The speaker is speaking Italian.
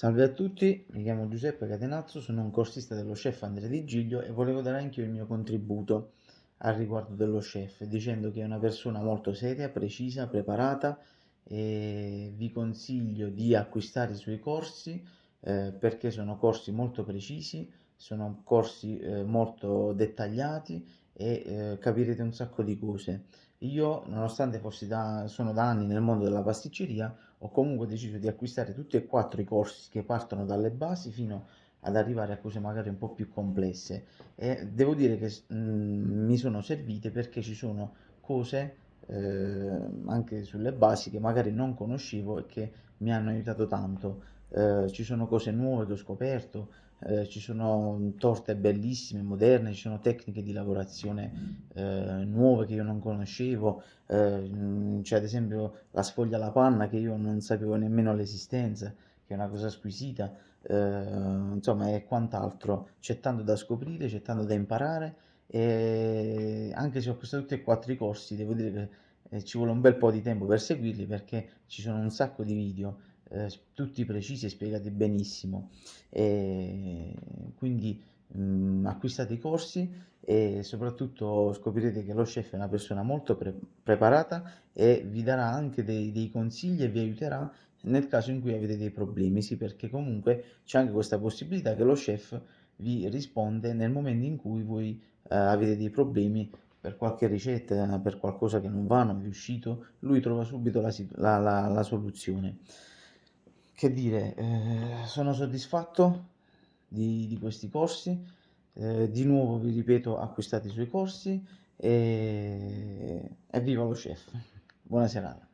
Salve a tutti, mi chiamo Giuseppe Catenazzo, sono un corsista dello chef Andrea Di Giglio e volevo dare anche io il mio contributo al riguardo dello chef, dicendo che è una persona molto seria, precisa, preparata e vi consiglio di acquistare i suoi corsi eh, perché sono corsi molto precisi, sono corsi eh, molto dettagliati e eh, capirete un sacco di cose. Io, nonostante fossi da, sono da anni nel mondo della pasticceria, ho comunque deciso di acquistare tutti e quattro i corsi che partono dalle basi fino ad arrivare a cose magari un po' più complesse e devo dire che mh, mm, mi sono servite perché ci sono cose eh, anche sulle basi che magari non conoscevo e che mi hanno aiutato tanto. Eh, ci sono cose nuove che ho scoperto eh, ci sono torte bellissime, moderne, ci sono tecniche di lavorazione eh, nuove che io non conoscevo, eh, c'è ad esempio la sfoglia alla panna che io non sapevo nemmeno l'esistenza, che è una cosa squisita, eh, insomma e quant'altro, c'è tanto da scoprire, c'è tanto da imparare e anche se ho acquistato tutti e quattro i corsi, devo dire che ci vuole un bel po' di tempo per seguirli perché ci sono un sacco di video eh, tutti precisi e spiegati benissimo. E quindi mh, mm, acquistate i corsi e soprattutto scoprirete che lo chef è una persona molto pre preparata e vi darà anche dei, dei consigli e vi aiuterà nel caso in cui avete dei problemi, sì perché comunque c'è anche questa possibilità che lo chef vi risponde nel momento in cui voi eh, avete dei problemi per qualche ricetta, per qualcosa che non va, non è riuscito, lui trova subito la, la, la, la soluzione. Che dire, eh, sono soddisfatto di, di questi corsi, eh, di nuovo vi ripeto acquistate i suoi corsi e, e viva lo chef, buona serata.